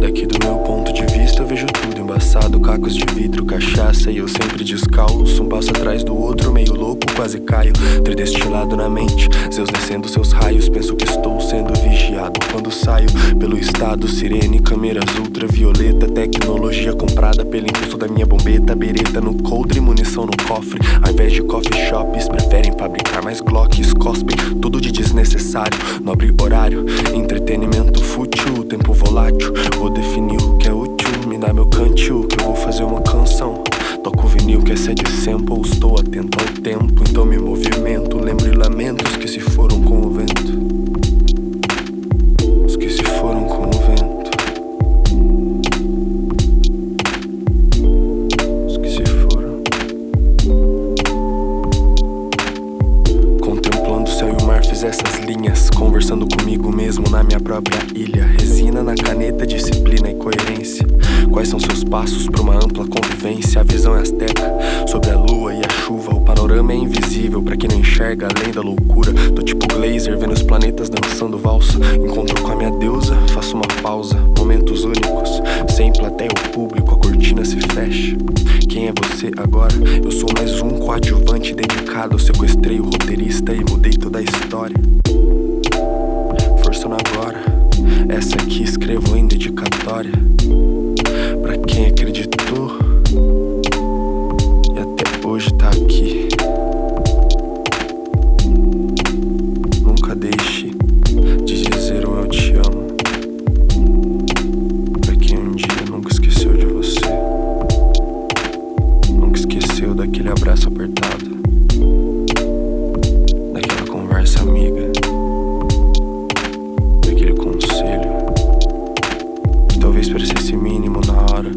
Daqui do meu ponto de vista eu vejo tudo embaçado Cacos de vidro, cachaça e eu sempre descalço. Um passo atrás do outro, meio louco, quase caio. Tridestilado na mente, Zeus descendo seus raios. Penso que estou sendo vigiado quando saio Pelo estado, sirene, câmeras ultravioleta Tecnologia comprada pelo impulso da minha bombeta. Bereta no coldre, munição no cofre. Ao invés de coffee shops, preferem fabricar mais glocks Cospem tudo de desnecessário. Nobre horário, entretenimento fútil Tempo volátil, vou definir o que é útil dá meu cantil, que eu vou fazer uma canção. Toco vinil que é de sample Estou atento ao tempo, então me movimento. Lembro e lamentos que se foram fiz essas linhas Conversando comigo mesmo na minha própria ilha. Resina na caneta, disciplina e coerência. Quais são seus passos para uma ampla convivência? A visão é asteca sobre a lua e a chuva. O panorama é invisível para quem não enxerga além da loucura Tô tipo Glazer vendo os planetas dançando valsa. Encontro com a minha deusa, faço uma pausa Momentos únicos, sem plateia ou público cortina se fecha Quem é você agora? Eu sou mais um coadjuvante dedicado. Sequestrei o roteirista e mudei toda a história. Forçando agora. Essa aqui escrevo em dedicatória. Pra quem acreditou. E até hoje tá aqui Parecesse mínimo na hora